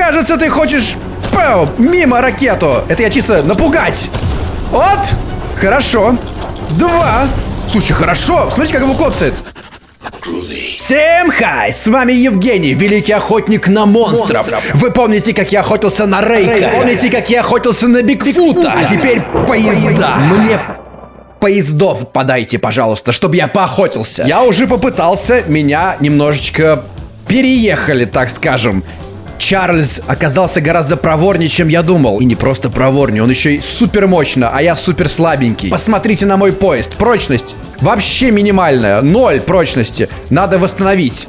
Кажется, ты хочешь... Пау, мимо ракету. Это я чисто напугать. Вот. Хорошо. Два. Слушай, хорошо. Смотрите, как его коцает. Всем хай! С вами Евгений, великий охотник на монстров. Вы помните, как я охотился на Рейка? Помните, как я охотился на Бигфута? А теперь поезда. Мне поездов подайте, пожалуйста, чтобы я поохотился. Я уже попытался, меня немножечко переехали, так скажем. Чарльз оказался гораздо проворнее, чем я думал. И не просто проворнее, он еще и супер мощно, а я супер слабенький. Посмотрите на мой поезд. Прочность вообще минимальная. Ноль прочности. Надо восстановить.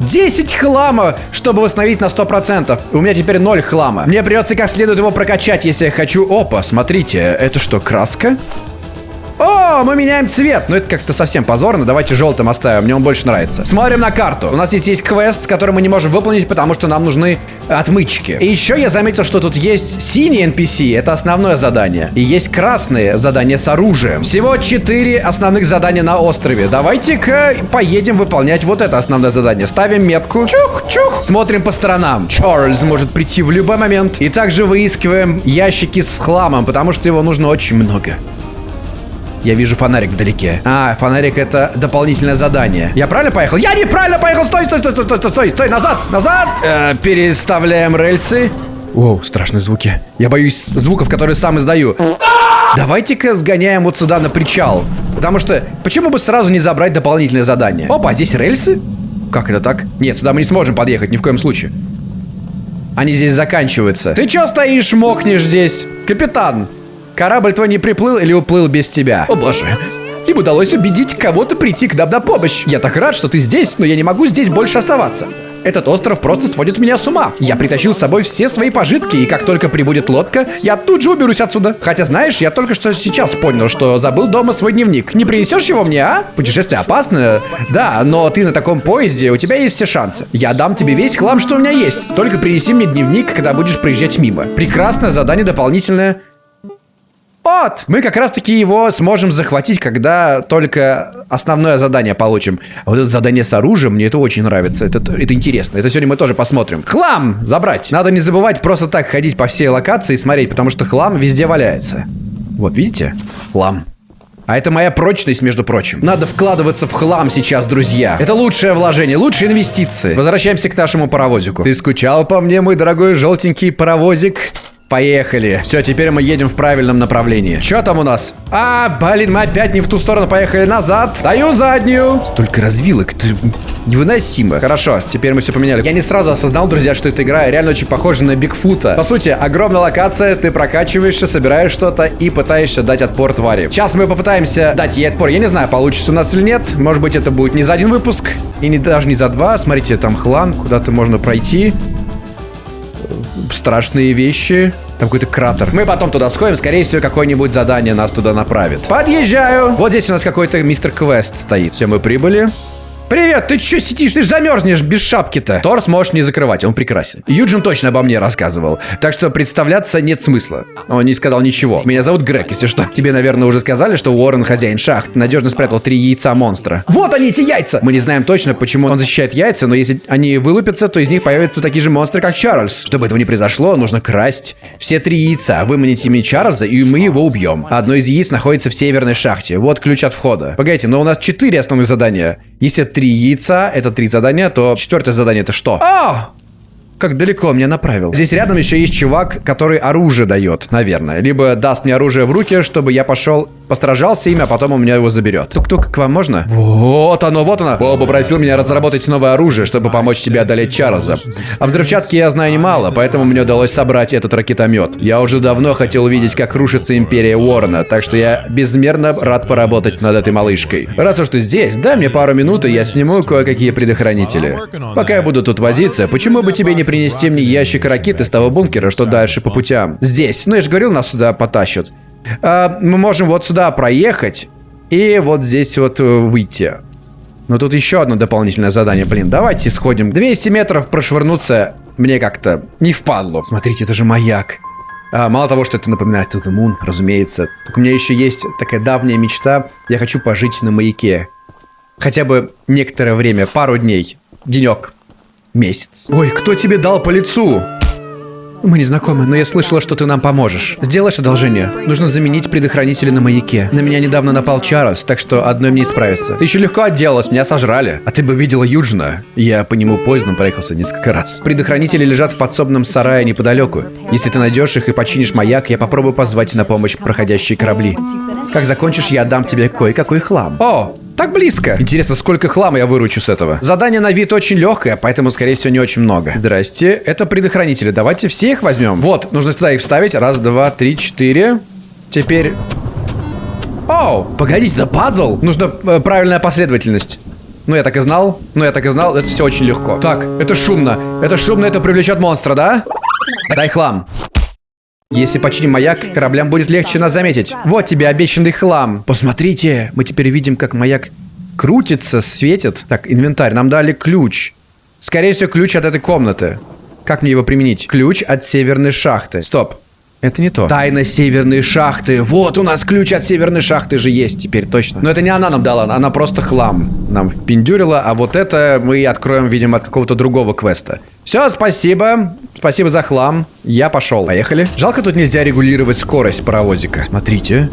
10 хлама, чтобы восстановить на 100%. У меня теперь 0 хлама. Мне придется как следует его прокачать, если я хочу. Опа, смотрите, это что, краска? Мы меняем цвет. Ну, это как-то совсем позорно. Давайте желтым оставим. Мне он больше нравится. Смотрим на карту. У нас здесь есть квест, который мы не можем выполнить, потому что нам нужны отмычки. И еще я заметил, что тут есть синий NPC. Это основное задание. И есть красные задания с оружием. Всего 4 основных задания на острове. Давайте-ка поедем выполнять вот это основное задание. Ставим метку. Чух-чух. Смотрим по сторонам. Чарльз может прийти в любой момент. И также выискиваем ящики с хламом, потому что его нужно очень много. Я вижу фонарик вдалеке. А, фонарик это дополнительное задание. Я правильно поехал? Я неправильно поехал! Стой, стой, стой, стой, стой, стой, стой, стой, назад, назад! Э, переставляем рельсы. О, страшные звуки. Я боюсь звуков, которые сам издаю. Давайте-ка сгоняем вот сюда на причал. Потому что, почему бы сразу не забрать дополнительное задание? Опа, здесь рельсы? Как это так? Нет, сюда мы не сможем подъехать ни в коем случае. Они здесь заканчиваются. Ты чё стоишь, мокнешь здесь? Капитан, Корабль твой не приплыл или уплыл без тебя? О боже. Им удалось убедить кого-то прийти к нам на помощь. Я так рад, что ты здесь, но я не могу здесь больше оставаться. Этот остров просто сводит меня с ума. Я притащил с собой все свои пожитки, и как только прибудет лодка, я тут же уберусь отсюда. Хотя, знаешь, я только что сейчас понял, что забыл дома свой дневник. Не принесешь его мне, а? Путешествие опасно, да, но ты на таком поезде, у тебя есть все шансы. Я дам тебе весь хлам, что у меня есть. Только принеси мне дневник, когда будешь проезжать мимо. Прекрасное задание дополнительное. Вот! Мы как раз-таки его сможем захватить, когда только основное задание получим. Вот это задание с оружием, мне это очень нравится. Это, это интересно. Это сегодня мы тоже посмотрим. Хлам! Забрать. Надо не забывать просто так ходить по всей локации и смотреть, потому что хлам везде валяется. Вот, видите? Хлам. А это моя прочность, между прочим. Надо вкладываться в хлам сейчас, друзья. Это лучшее вложение, лучшие инвестиции. Возвращаемся к нашему паровозику. Ты скучал по мне, мой дорогой желтенький паровозик? Поехали. Все, теперь мы едем в правильном направлении. Что там у нас? А, блин, мы опять не в ту сторону поехали. Назад. Даю заднюю. Столько развилок. Это невыносимо. Хорошо, теперь мы все поменяли. Я не сразу осознал, друзья, что эта игра реально очень похожа на Бигфута. По сути, огромная локация, ты прокачиваешься, собираешь что-то и пытаешься дать отпор твари. Сейчас мы попытаемся дать ей отпор. Я не знаю, получится у нас или нет. Может быть, это будет не за один выпуск. И не, даже не за два. Смотрите, там хлам, куда-то можно пройти страшные вещи. Там какой-то кратер. Мы потом туда сходим, скорее всего, какое-нибудь задание нас туда направит. Подъезжаю. Вот здесь у нас какой-то мистер Квест стоит. Все, мы прибыли. Привет, ты что сидишь? Ты же замерзнешь без шапки-то. Торс можешь не закрывать, он прекрасен. Юджин точно обо мне рассказывал. Так что представляться нет смысла. Он не сказал ничего. Меня зовут Грег, если что. Тебе, наверное, уже сказали, что Уоррен хозяин шахт. Надежно спрятал три яйца монстра. Вот они, эти яйца! Мы не знаем точно, почему он защищает яйца, но если они вылупятся, то из них появятся такие же монстры, как Чарльз. Чтобы этого не произошло, нужно красть все три яйца, выманить ими Чарльза, и мы его убьем. Одно из яиц находится в северной шахте. Вот ключ от входа. Погодите, но у нас четыре основных задания. Если три яйца, это три задания, то четвертое задание это что? А! Как далеко меня направил. Здесь рядом еще есть чувак, который оружие дает, наверное. Либо даст мне оружие в руки, чтобы я пошел Постражался ими, а потом у меня его заберет. Тук-тук, к вам можно? Вот оно, вот оно. Боба попросил меня разработать новое оружие, чтобы помочь тебе одолеть Чарльза. О взрывчатке я знаю немало, поэтому мне удалось собрать этот ракетомет. Я уже давно хотел увидеть, как рушится империя Уоррена, так что я безмерно рад поработать над этой малышкой. Раз уж ты здесь, дай мне пару минут, и я сниму кое-какие предохранители. Пока я буду тут возиться, почему бы тебе не принести мне ящик ракет из того бункера, что дальше по путям? Здесь. Ну, я же говорил, нас сюда потащат. А, мы можем вот сюда проехать и вот здесь вот э, выйти. Но тут еще одно дополнительное задание. Блин, давайте сходим. 200 метров прошвырнуться мне как-то не впадло. Смотрите, это же маяк. А, мало того, что это напоминает The Moon, разумеется. Так у меня еще есть такая давняя мечта. Я хочу пожить на маяке. Хотя бы некоторое время, пару дней. Денек. Месяц. Ой, кто тебе дал по лицу? Мы не знакомы, но я слышала, что ты нам поможешь. Сделаешь одолжение. Нужно заменить предохранители на маяке. На меня недавно напал Чарльз, так что одной мне не справится. Ты еще легко отделалась, меня сожрали. А ты бы видела Юджина. Я по нему поездом проехался несколько раз. Предохранители лежат в подсобном сарае неподалеку. Если ты найдешь их и починишь маяк, я попробую позвать на помощь проходящие корабли. Как закончишь, я отдам тебе кое-какой хлам. О, так близко. Интересно, сколько хлама я выручу с этого? Задание на вид очень легкое, поэтому, скорее всего, не очень много. Здрасте, это предохранители. Давайте все их возьмем. Вот, нужно сюда их вставить. Раз, два, три, четыре. Теперь... Оу, погодите, это пазл? Нужна э, правильная последовательность. Ну, я так и знал. Ну, я так и знал. Это все очень легко. Так, это шумно. Это шумно, это привлечет монстра, да? Дай хлам. Если починим маяк, кораблям будет легче нас заметить. Вот тебе обещанный хлам. Посмотрите, мы теперь видим, как маяк крутится, светит. Так, инвентарь, нам дали ключ. Скорее всего, ключ от этой комнаты. Как мне его применить? Ключ от северной шахты. Стоп. Это не то. Тайна северной шахты. Вот у нас ключ от северной шахты же есть теперь, точно. Но это не она нам дала, она просто хлам нам впендюрила, а вот это мы откроем, видимо, от какого-то другого квеста. Все, спасибо. Спасибо за хлам. Я пошел. Поехали. Жалко, тут нельзя регулировать скорость паровозика. Смотрите.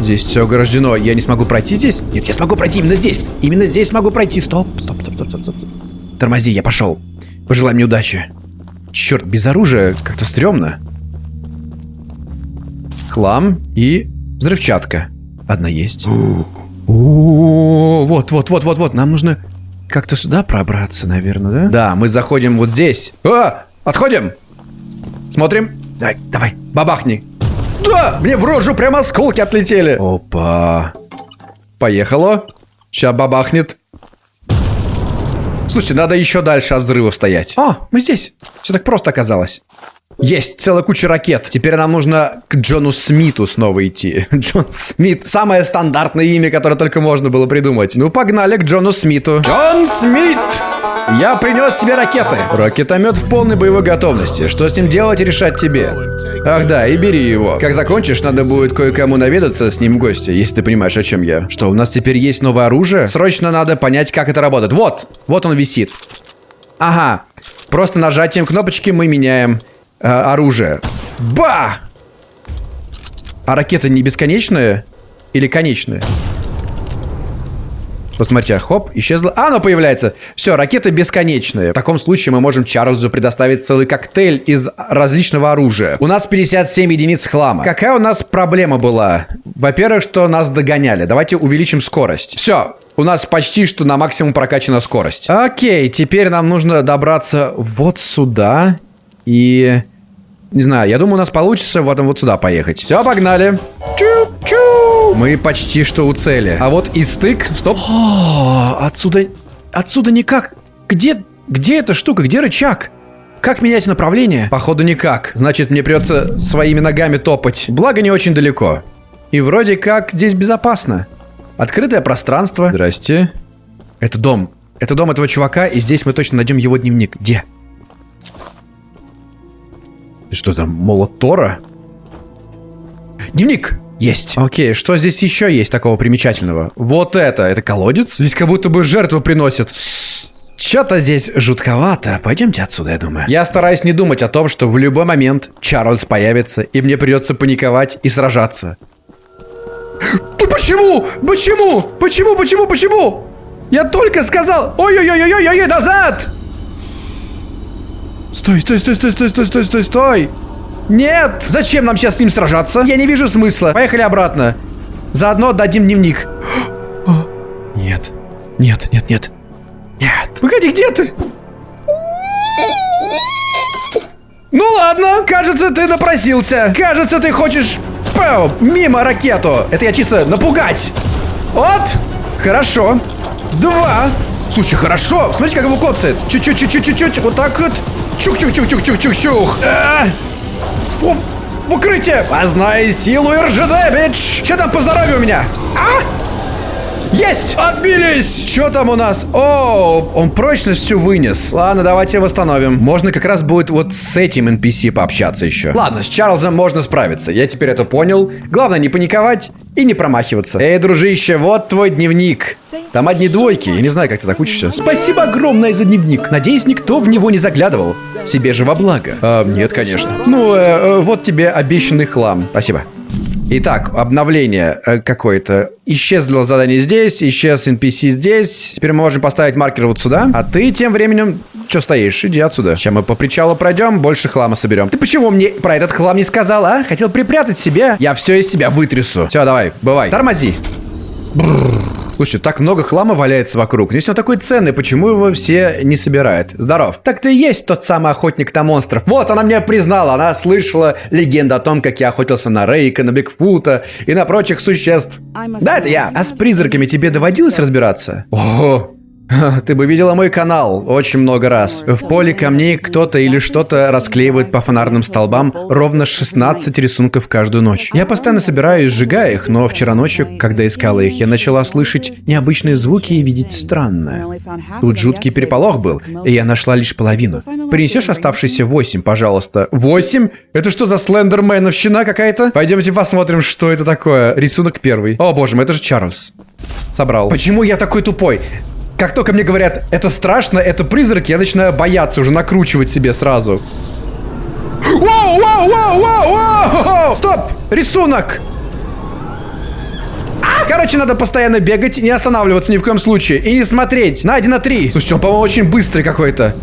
Здесь все ограждено. Я не смогу пройти здесь? Нет, я смогу пройти именно здесь. Именно здесь смогу пройти. Стоп, стоп, стоп, стоп, стоп, стоп. Тормози, я пошел. Пожелай мне удачи. Черт, без оружия как-то стрёмно хлам и взрывчатка. Одна есть. О, вот, вот, вот, вот, вот. Нам нужно как-то сюда пробраться, наверное, да? Да, мы заходим вот здесь. А, отходим. Смотрим. Давай, давай, бабахни. Да, мне в рожу прямо осколки отлетели. Опа. Поехало. Сейчас бабахнет. Слушай, надо еще дальше от взрыва стоять. О, мы здесь. Все так просто оказалось. Есть целая куча ракет. Теперь нам нужно к Джону Смиту снова идти. Джон Смит. Самое стандартное имя, которое только можно было придумать. Ну, погнали к Джону Смиту. Джон Смит! Я принес тебе ракеты. Ракетомет в полной боевой готовности. Что с ним делать, решать тебе. Ах да, и бери его. Как закончишь, надо будет кое-кому наведаться с ним в гости, если ты понимаешь, о чем я. Что, у нас теперь есть новое оружие? Срочно надо понять, как это работает. Вот, вот он висит. Ага. Просто нажатием кнопочки мы меняем э, оружие. Ба! А ракеты не бесконечные? Или конечные? Посмотрите, хоп, исчезла. А, оно появляется. Все, ракеты бесконечные. В таком случае мы можем Чарльзу предоставить целый коктейль из различного оружия. У нас 57 единиц хлама. Какая у нас проблема была? Во-первых, что нас догоняли. Давайте увеличим скорость. Все, у нас почти что на максимум прокачана скорость. Окей, теперь нам нужно добраться вот сюда. И... Не знаю, я думаю, у нас получится вот, вот сюда поехать. Все, погнали. Чу-чу. Мы почти что у цели. А вот и стык... Стоп. О, отсюда... Отсюда никак... Где... Где эта штука? Где рычаг? Как менять направление? Походу никак. Значит, мне придется своими ногами топать. Благо, не очень далеко. И вроде как здесь безопасно. Открытое пространство. Здрасте. Это дом. Это дом этого чувака, и здесь мы точно найдем его дневник. Где? Что там, молот Тора? Дневник! Есть. Окей, что здесь еще есть такого примечательного? Вот это. Это колодец? Здесь как будто бы жертву приносят. Что-то здесь жутковато. Пойдемте отсюда, я думаю. Я стараюсь не думать о том, что в любой момент Чарльз появится, и мне придется паниковать и сражаться. Ты почему? Почему? Почему? Почему? Почему? Я только сказал... Ой-ой-ой-ой-ой-ой, назад! Стой, стой, стой, стой, стой, стой, стой, стой, стой. Нет! Зачем нам сейчас с ним сражаться? Я не вижу смысла. Поехали обратно. Заодно отдадим дневник. Нет. Нет, нет, нет. Нет. Погоди, где ты? Ну ладно, кажется, ты напросился. Кажется, ты хочешь... Пау, мимо ракету. Это я чисто напугать. Вот. Хорошо. Два. Слушай, хорошо. Смотрите, как его коцает. Чуть-чуть-чуть-чуть-чуть. Вот так вот. Чух-чух-чух-чух-чух-чух. А! В укрытие! Познай силу РЖД, бич! Че там по здоровью у меня? А? Есть! Отбились! Что там у нас? О, он прочность всю вынес. Ладно, давайте восстановим. Можно как раз будет вот с этим NPC пообщаться еще. Ладно, с Чарльзом можно справиться. Я теперь это понял. Главное не паниковать и не промахиваться. Эй, дружище, вот твой дневник. Там одни двойки. Я не знаю, как ты так учишься. Спасибо огромное за дневник. Надеюсь, никто в него не заглядывал. Себе же во благо. А, нет, конечно. Ну, э, э, вот тебе обещанный хлам. Спасибо. Итак, обновление э, какое-то. Исчезло задание здесь, исчез NPC здесь. Теперь мы можем поставить маркер вот сюда. А ты тем временем... Что стоишь? Иди отсюда. Сейчас мы по причалу пройдем, больше хлама соберем. Ты почему мне про этот хлам не сказал, а? Хотел припрятать себе? Я все из себя вытрясу. Все, давай, бывай. Тормози. Бррр. Слушай, так много хлама валяется вокруг. Если он такой ценный, почему его все не собирают? Здоров. Так ты и есть тот самый охотник на монстров. Вот, она мне признала. Она слышала легенду о том, как я охотился на Рейка, на Бигфута и на прочих существ. Да, это я. А с призраками тебе доводилось разбираться? О, Ты бы видела мой канал очень много раз. В поле камней кто-то или что-то расклеивает по фонарным столбам ровно 16 рисунков каждую ночь. Я постоянно собираю и сжигаю их, но вчера ночью, когда искала их, я начала слышать необычные звуки и видеть странное. Тут жуткий переполох был, и я нашла лишь половину. Принесешь оставшиеся 8, пожалуйста. 8? Это что за слендерменовщина какая-то? Пойдемте посмотрим, что это такое. Рисунок первый. О боже мой, это же Чарльз. Собрал. Почему я такой тупой? Как только мне говорят, это страшно, это призрак, я начинаю бояться, уже накручивать себе сразу. Воу, воу, воу, воу, воу! Стоп! Рисунок! А, короче, надо постоянно бегать, не останавливаться ни в коем случае. И не смотреть. На 1 на 3. Слушайте, он, по-моему, очень быстрый какой-то.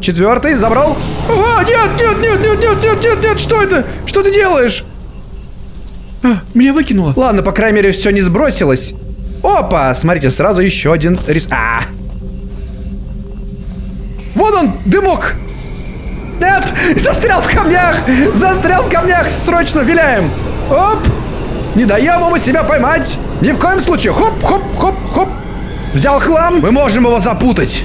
Четвертый, забрал. О, нет, нет, нет, нет, нет, нет, нет, нет, что это? Что ты делаешь? А, меня выкинуло. Ладно, по крайней мере, все не сбросилось. Опа! Смотрите, сразу еще один рис... А! Вон он, дымок! Нет! Застрял в камнях! Застрял в камнях! Срочно виляем! Оп! Не даем ему себя поймать! Ни в коем случае! Хоп, хоп, хоп, хоп! Взял хлам! Мы можем его запутать!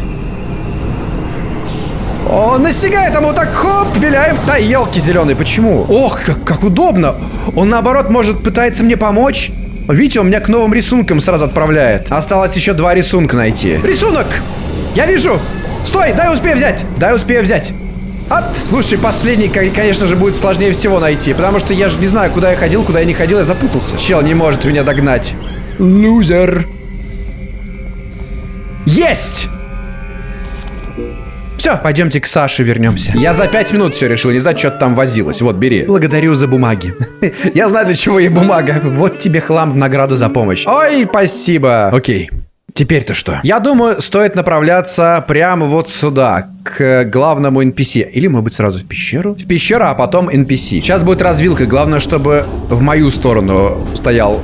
Он настигает ему так, хоп, виляем. Да, елки зеленые, почему? Ох, как, как удобно. Он, наоборот, может, пытается мне помочь. Видите, он меня к новым рисункам сразу отправляет. Осталось еще два рисунка найти. Рисунок! Я вижу! Стой, дай успею взять! Дай успею взять! От. Слушай, последний, конечно же, будет сложнее всего найти. Потому что я же не знаю, куда я ходил, куда я не ходил, я запутался. Чел не может меня догнать. Лузер. Есть! Все, пойдемте к Саше вернемся. Я за пять минут все решил, не знаю, что там возилось. Вот, бери. Благодарю за бумаги. Я знаю, для чего ей бумага. Вот тебе хлам в награду за помощь. Ой, спасибо. Окей. Теперь-то что? Я думаю, стоит направляться прямо вот сюда, к главному NPC. Или, может быть, сразу в пещеру? В пещеру, а потом NPC. Сейчас будет развилка. Главное, чтобы в мою сторону стоял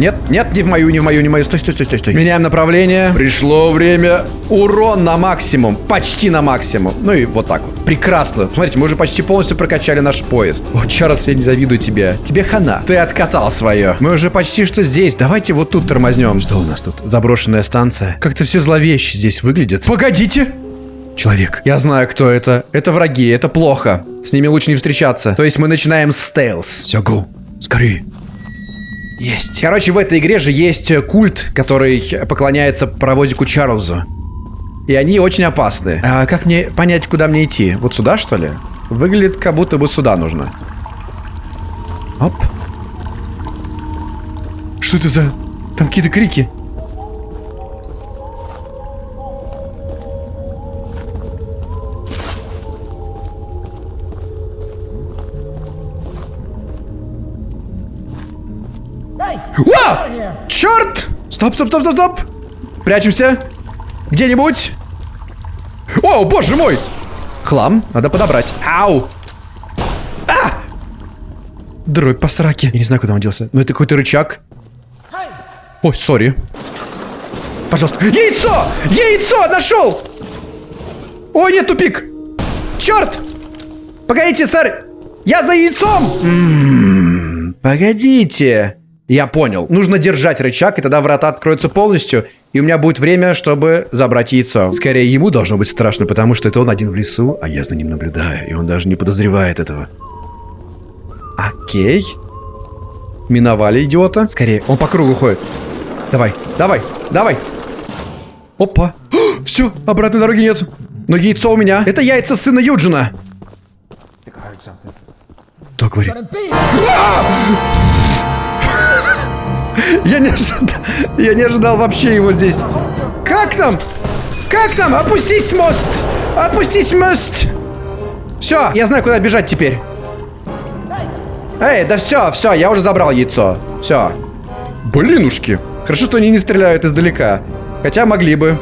нет, нет, не в мою, не в мою, не в мою. Стой, стой, стой, стой, стой. Меняем направление. Пришло время. Урон на максимум. Почти на максимум. Ну и вот так вот. Прекрасно. Смотрите, мы уже почти полностью прокачали наш поезд. О, Чарльз, я не завидую тебе. Тебе хана. Ты откатал свое. Мы уже почти что здесь. Давайте вот тут тормознем. Что у нас тут? Заброшенная станция. Как-то все зловеще здесь выглядит. Погодите! Человек. Я знаю, кто это. Это враги, это плохо. С ними лучше не встречаться. То есть мы начинаем с стелс. Все, go. Скорее. Есть. Короче, в этой игре же есть культ, который поклоняется паровозику Чарльзу. И они очень опасны. А как мне понять, куда мне идти? Вот сюда, что ли? Выглядит, как будто бы сюда нужно. Оп. Что это за... Там какие-то крики. Черт! Стоп, стоп, стоп, стоп, стоп! Прячемся. Где-нибудь. О, боже мой! Хлам. Надо подобрать. Ау! А! Дробь по сраке. Я не знаю, куда он делся. Но это какой-то рычаг. Ой, сори. Пожалуйста. Яйцо! Яйцо! Нашел! Ой, нет, тупик! Черт! Погодите, сэр! Я за яйцом! М -м -м, погодите. Я понял. Нужно держать рычаг, и тогда врата откроются полностью, и у меня будет время, чтобы забрать яйцо. Скорее, ему должно быть страшно, потому что это он один в лесу, а я за ним наблюдаю, и он даже не подозревает этого. Окей. Миновали идиота. Скорее, он по кругу ходит. Давай, давай, давай. Опа. Все, обратной дороги нет. Но яйцо у меня. Это яйца сына Юджина. Кто говорит? Я не ожидал, я не ожидал вообще его здесь. Как нам? Как нам? Опустись мост! Опустись мост! Все, я знаю, куда бежать теперь. Эй, да все, все, я уже забрал яйцо. Все. Блинушки. Хорошо, что они не стреляют издалека. Хотя могли бы.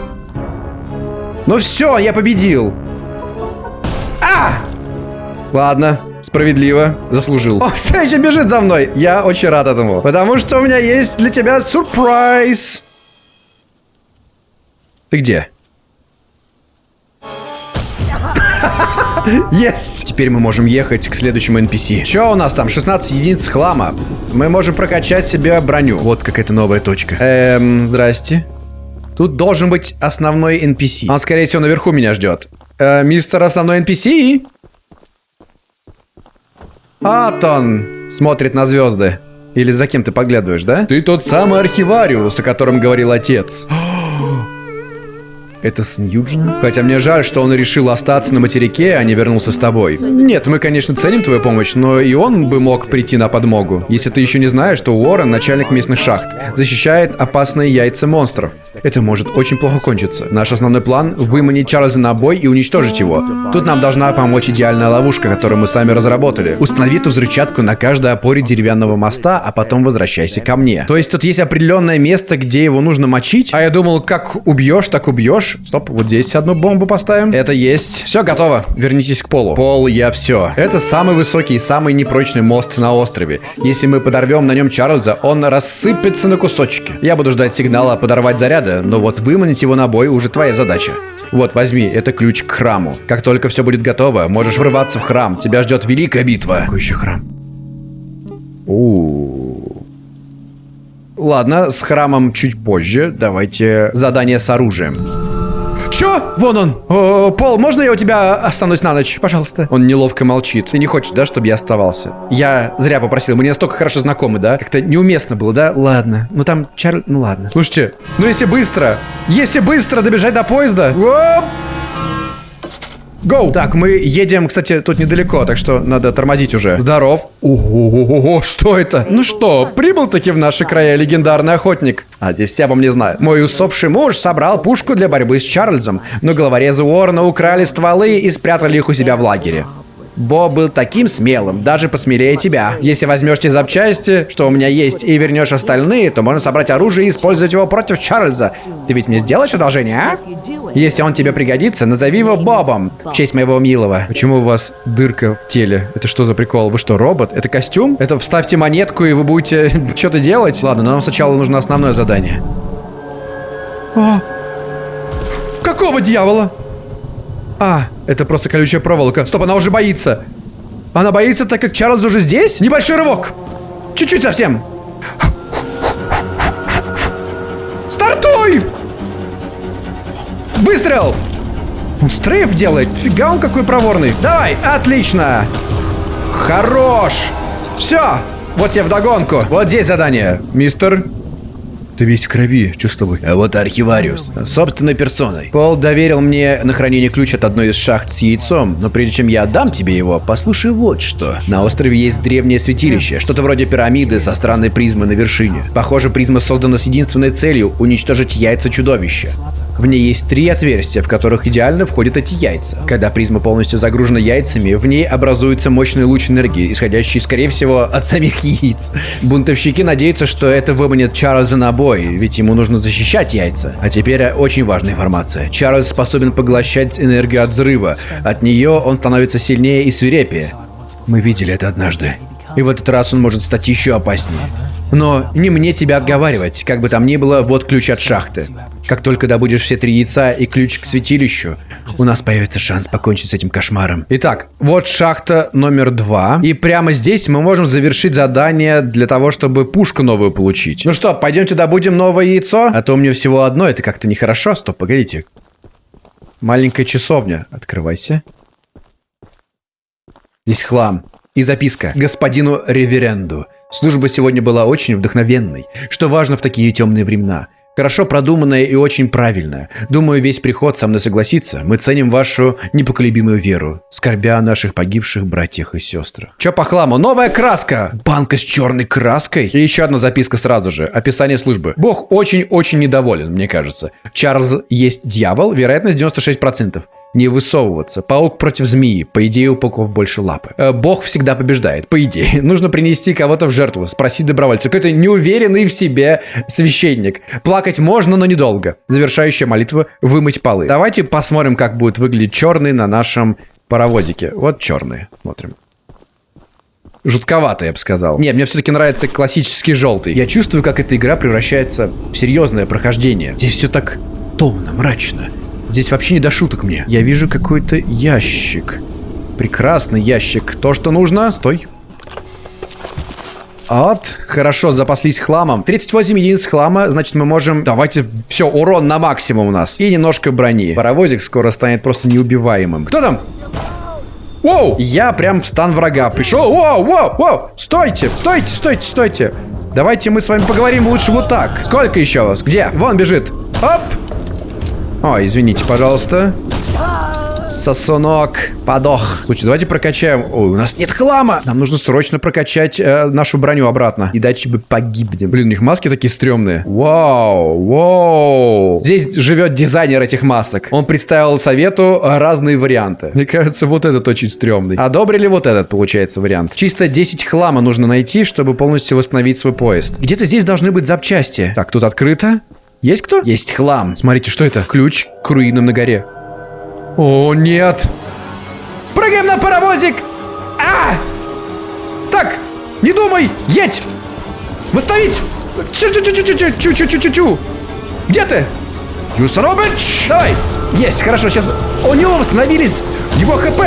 Ну все, я победил. А! Ладно, справедливо, заслужил. О, все еще бежит за мной. Я очень рад этому. Потому что у меня есть для тебя сюрприз. Ты где? Есть! Теперь мы можем ехать к следующему NPC. Че у нас там? 16 единиц хлама. Мы можем прокачать себе броню. Вот какая-то новая точка. Эм, здрасте. Тут должен быть основной NPC. Он, скорее всего, наверху меня ждет. Э, мистер основной NPC? Атон смотрит на звезды. Или за кем ты поглядываешь, да? Ты тот самый архивариус, о котором говорил отец. Это сын Юджина? Хотя мне жаль, что он решил остаться на материке, а не вернулся с тобой. Нет, мы, конечно, ценим твою помощь, но и он бы мог прийти на подмогу. Если ты еще не знаешь, то Уоррен, начальник местных шахт, защищает опасные яйца монстров. Это может очень плохо кончиться. Наш основной план — выманить Чарльза на бой и уничтожить его. Тут нам должна помочь идеальная ловушка, которую мы сами разработали. Установи ту взрывчатку на каждой опоре деревянного моста, а потом возвращайся ко мне. То есть тут есть определенное место, где его нужно мочить? А я думал, как убьешь, так убьешь хорош. Стоп, вот здесь одну бомбу поставим. Это есть. Все, готово. Вернитесь к полу. Пол, я все. Это самый высокий и самый непрочный мост на острове. Если мы подорвем на нем Чарльза, он рассыпется на кусочки. Я буду ждать сигнала подорвать заряда, но вот выманить его на бой уже твоя задача. Вот, возьми, это ключ к храму. Как только все будет готово, можешь врываться в храм. Тебя ждет великая битва. Какой еще храм? У. Ладно, с храмом чуть позже. Давайте задание с оружием. Чё? Вон он. О, Пол, можно я у тебя останусь на ночь? Пожалуйста. Он неловко молчит. Ты не хочешь, да, чтобы я оставался? Я зря попросил. Мы не настолько хорошо знакомы, да? Как-то неуместно было, да? Ладно. Ну там Чарль... Ну ладно. Слушайте, ну если быстро, если быстро добежать до поезда... Оп! Гоу! Так, мы едем, кстати, тут недалеко, так что надо тормозить уже. Здоров. Ого, что это? Ну что, прибыл таки в наши края легендарный охотник. А, здесь все обо мне знают. Мой усопший муж собрал пушку для борьбы с Чарльзом, но головорезы Уоррена украли стволы и спрятали их у себя в лагере. Бо был таким смелым, даже посмелее тебя. Если возьмешь те запчасти, что у меня есть, и вернешь остальные, то можно собрать оружие и использовать его против Чарльза. Ты ведь мне сделаешь одолжение, а? Если он тебе пригодится, назови его Бобом, в честь моего милого. Почему у вас дырка в теле? Это что за прикол? Вы что, робот? Это костюм? Это вставьте монетку, и вы будете что-то делать? Ладно, но нам сначала нужно основное задание. О! Какого дьявола? А, это просто колючая проволока. Стоп, она уже боится. Она боится, так как Чарльз уже здесь? Небольшой рывок. Чуть-чуть совсем. Стартуй! Выстрел! Он стрейф делает. Фига он какой проворный. Давай, отлично. Хорош. Все. Вот тебе вдогонку. Вот здесь задание. Мистер ты весь в крови, чувствую. А вот архивариус. Собственной персоной. Пол доверил мне на хранение ключ от одной из шахт с яйцом, но прежде чем я отдам тебе его, послушай вот что. На острове есть древнее святилище, что-то вроде пирамиды со странной призмой на вершине. Похоже, призма создана с единственной целью – уничтожить яйца чудовища. В ней есть три отверстия, в которых идеально входят эти яйца. Когда призма полностью загружена яйцами, в ней образуется мощный луч энергии, исходящий, скорее всего, от самих яиц. Бунтовщики надеются, что это выманит Чарльза на бой, бой, ведь ему нужно защищать яйца. А теперь очень важная информация. Чарльз способен поглощать энергию от взрыва. От нее он становится сильнее и свирепее. Мы видели это однажды. И в этот раз он может стать еще опаснее. Но не мне тебя отговаривать. Как бы там ни было, вот ключ от шахты. Как только добудешь все три яйца и ключ к святилищу, у нас появится шанс покончить с этим кошмаром. Итак, вот шахта номер два. И прямо здесь мы можем завершить задание для того, чтобы пушку новую получить. Ну что, пойдемте добудем новое яйцо? А то у меня всего одно, это как-то нехорошо. Стоп, погодите. Маленькая часовня. Открывайся. Здесь хлам. И записка господину Реверенду. Служба сегодня была очень вдохновенной, что важно в такие темные времена. Хорошо продуманное и очень правильное. Думаю, весь приход со мной согласится. Мы ценим вашу непоколебимую веру, скорбя о наших погибших братьях и сестрах. Чё по хламу? Новая краска! Банка с черной краской? И еще одна записка сразу же. Описание службы. Бог очень-очень недоволен, мне кажется. Чарльз есть дьявол, вероятность 96% не высовываться. Паук против змеи. По идее, у пауков больше лапы. Э, бог всегда побеждает. По идее. Нужно принести кого-то в жертву. Спросить добровольца. Какой-то неуверенный в себе священник. Плакать можно, но недолго. Завершающая молитва. Вымыть полы. Давайте посмотрим, как будет выглядеть черный на нашем паровозике. Вот черный. Смотрим. Жутковато, я бы сказал. Не, мне все-таки нравится классический желтый. Я чувствую, как эта игра превращается в серьезное прохождение. Здесь все так томно, мрачно. Здесь вообще не до шуток мне. Я вижу какой-то ящик. Прекрасный ящик. То, что нужно. Стой. Вот, хорошо, запаслись хламом. 38 единиц хлама, значит мы можем... Давайте, все, урон на максимум у нас. И немножко брони. Паровозик скоро станет просто неубиваемым. Кто там? Воу! Я прям в стан врага пришел. Воу, воу, воу! Стойте, стойте, стойте, стойте. Давайте мы с вами поговорим лучше вот так. Сколько еще вас? Где? Вон бежит. Оп! О, извините, пожалуйста. Сосунок подох. Слушай, давайте прокачаем. Ой, у нас нет хлама. Нам нужно срочно прокачать э, нашу броню обратно. Иначе бы погибнем. Блин, у них маски такие стрёмные. Вау, вау. Здесь живет дизайнер этих масок. Он представил совету разные варианты. Мне кажется, вот этот очень стрёмный. Одобрили вот этот, получается, вариант. Чисто 10 хлама нужно найти, чтобы полностью восстановить свой поезд. Где-то здесь должны быть запчасти. Так, тут открыто. Есть кто? Есть хлам. Смотрите, что это? Ключ к руинам на горе. О, нет. Прыгаем на паровозик. А! Так, не думай, едь. Восстановить. Чу-чу-чу-чу-чу-чу-чу-чу-чу. Где ты? Bitch. Давай. Есть, хорошо, сейчас... У него восстановились его хп.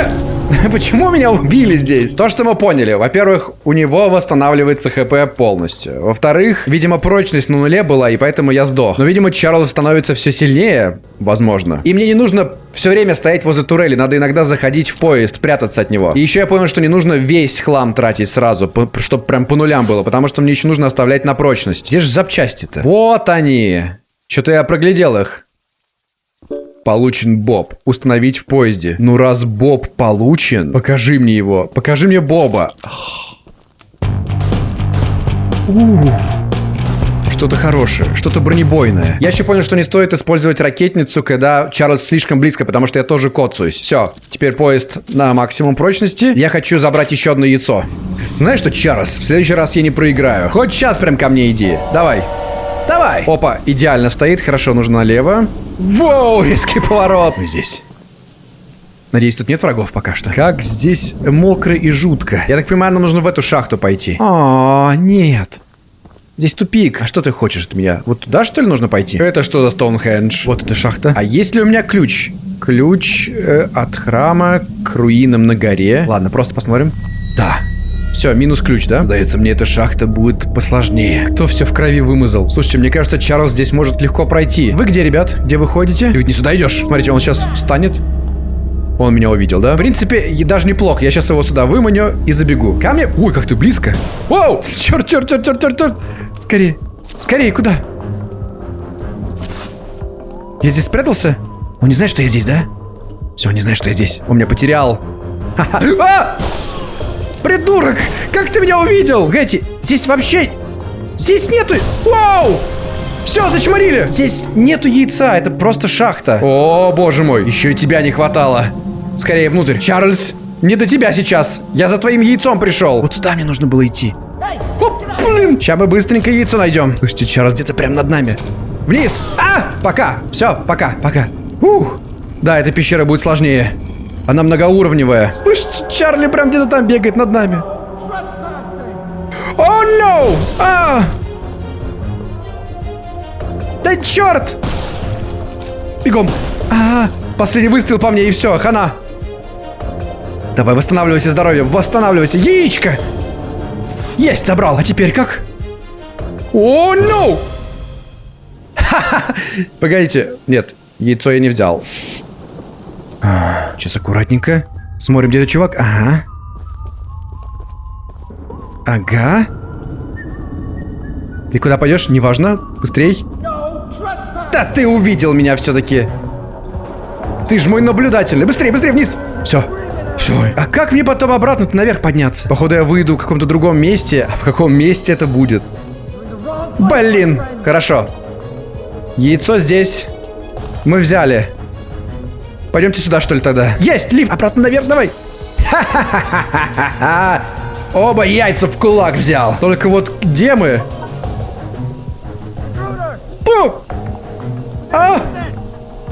Почему меня убили здесь? То, что мы поняли. Во-первых, у него восстанавливается хп полностью. Во-вторых, видимо, прочность на нуле была, и поэтому я сдох. Но, видимо, Чарльз становится все сильнее, возможно. И мне не нужно все время стоять возле турели. Надо иногда заходить в поезд, прятаться от него. И еще я понял, что не нужно весь хлам тратить сразу, чтобы прям по нулям было, потому что мне еще нужно оставлять на прочность. Где же запчасти-то? Вот они. Что-то я проглядел их. Получен Боб. Установить в поезде. Ну раз Боб получен, покажи мне его. Покажи мне Боба. Что-то хорошее, что-то бронебойное. Я еще понял, что не стоит использовать ракетницу, когда Чарльз слишком близко, потому что я тоже коцаюсь. Все, теперь поезд на максимум прочности. Я хочу забрать еще одно яйцо. Знаешь что, Чарльз, в следующий раз я не проиграю. Хоть сейчас прям ко мне иди. Давай. Давай. Опа, идеально стоит. Хорошо, нужно налево. Воу, резкий поворот. Мы здесь. Надеюсь, тут нет врагов пока что. Как здесь мокро и жутко. Я так понимаю, нам нужно в эту шахту пойти. О, нет. Здесь тупик. А что ты хочешь от меня? Вот туда, что ли, нужно пойти? Это что за Стоунхендж? Вот эта шахта. А есть ли у меня ключ? Ключ э, от храма к руинам на горе. Ладно, просто посмотрим. Да, все, минус ключ, да? Сдается мне, эта шахта будет посложнее. Кто все в крови вымазал? Слушайте, мне кажется, Чарльз здесь может легко пройти. Вы где, ребят? Где вы ходите? Ты ведь не сюда идешь. Смотрите, он сейчас встанет. Он меня увидел, да? В принципе, даже неплохо. Я сейчас его сюда выманю и забегу. Ко мне. Ой, как ты близко. Воу! Черт, черт, черт, черт, черт, черт. Скорее. Скорее, куда? Я здесь спрятался? Он не знает, что я здесь, да? Все, он не знает, что я здесь. Он меня потерял. А! Придурок! Как ты меня увидел? Гэти, здесь вообще... Здесь нету... Вау! Все, зачморили! Здесь нету яйца, это просто шахта. О, боже мой, еще и тебя не хватало. Скорее внутрь. Чарльз, не до тебя сейчас. Я за твоим яйцом пришел. Вот сюда мне нужно было идти. Оп, блин. Сейчас мы быстренько яйцо найдем. Слушайте, Чарльз где-то прямо над нами. Вниз. А, пока. Все, пока, пока. Ух. Да, эта пещера будет сложнее. Она многоуровневая. Слышь, Чарли прям где-то там бегает над нами. О, oh, no! А! Да черт! Бегом! А, последний выстрел по мне и все, хана. Давай, восстанавливайся здоровье, восстанавливайся. Яичко! Есть, забрал. А теперь как? О, oh, no! Погодите. Нет, яйцо я не взял. Сейчас аккуратненько. Смотрим, где этот чувак. Ага. Ага. Ты куда пойдешь? Неважно. Быстрей. Да ты увидел меня все-таки. Ты ж мой наблюдательный. Быстрее, быстрее вниз. Все. Все. А как мне потом обратно наверх подняться? Походу я выйду в каком-то другом месте. А в каком месте это будет? Блин. Хорошо. Яйцо здесь. Мы взяли. Пойдемте сюда, что ли, тогда? Есть! Лифт! Обратно наверх, давай! Ха-ха-ха-ха-ха! Оба яйца в кулак взял. Только вот где мы? Пу! А!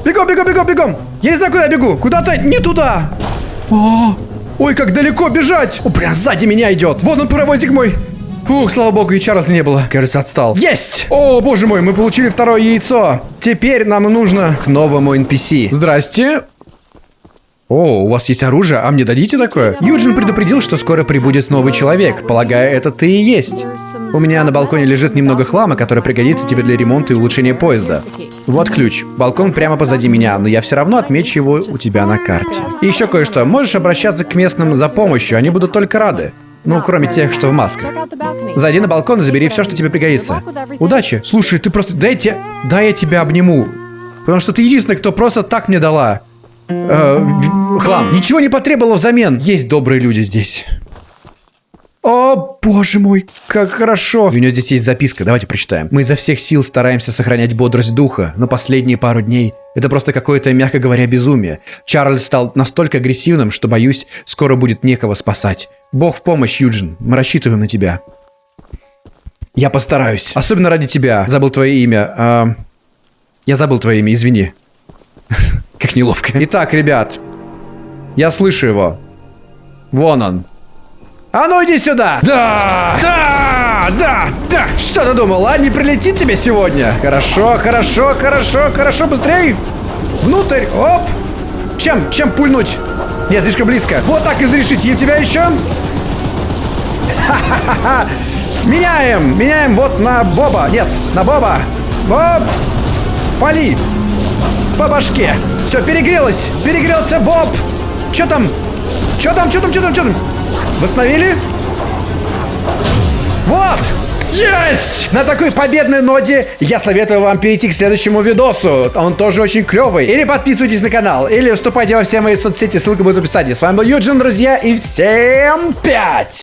Бегом, бегом, бегом, бегом! Я не знаю, куда я бегу. Куда-то не туда. О, ой, как далеко бежать. О, прям сзади меня идет. Вон он, паровозик мой. Ух, слава богу, и Чарльза не было. Кажется, отстал. Есть! О, боже мой, мы получили второе яйцо. Теперь нам нужно к новому NPC. Здрасте. О, у вас есть оружие, а мне дадите такое? Юджин предупредил, что скоро прибудет новый человек. Полагаю, это ты и есть. У меня на балконе лежит немного хлама, который пригодится тебе для ремонта и улучшения поезда. Вот ключ. Балкон прямо позади меня, но я все равно отмечу его у тебя на карте. И еще кое-что. Можешь обращаться к местным за помощью, они будут только рады. Ну, кроме тех, что в масках. Зайди на балкон и забери все, что тебе пригодится. Удачи. Слушай, ты просто... Дайте... Дай я тебя обниму. Потому что ты единственный, кто просто так мне дала. Э, хлам. Ничего не потребовало взамен. Есть добрые люди здесь. О, боже мой, как хорошо. У нее здесь есть записка, давайте прочитаем. Мы изо всех сил стараемся сохранять бодрость духа, но последние пару дней это просто какое-то, мягко говоря, безумие. Чарльз стал настолько агрессивным, что, боюсь, скоро будет некого спасать. Бог в помощь, Юджин. Мы рассчитываем на тебя. Я постараюсь. Особенно ради тебя. Забыл твое имя. А... Я забыл твое имя, извини. Как неловко. Итак, ребят. Я слышу его. Вон он. А ну иди сюда! Да! Да! Да! Да! Что ты думал, а? Не прилетит тебе сегодня? Хорошо, хорошо, хорошо, хорошо, быстрей! Внутрь! Оп! Чем? Чем пульнуть? Нет, слишком близко. Вот так изрешить. И тебя еще? Ха-ха-ха! Меняем! Меняем вот на Боба. Нет, на Боба. Боб! Пали! По башке. Все, перегрелось. Перегрелся Боб. Че там? Че там, че там, че там, че там? Восстановили? Вот! Есть! На такой победной ноте я советую вам перейти к следующему видосу. Он тоже очень клевый. Или подписывайтесь на канал, или вступайте во все мои соцсети, ссылка будет в описании. С вами был Юджин, друзья, и всем пять!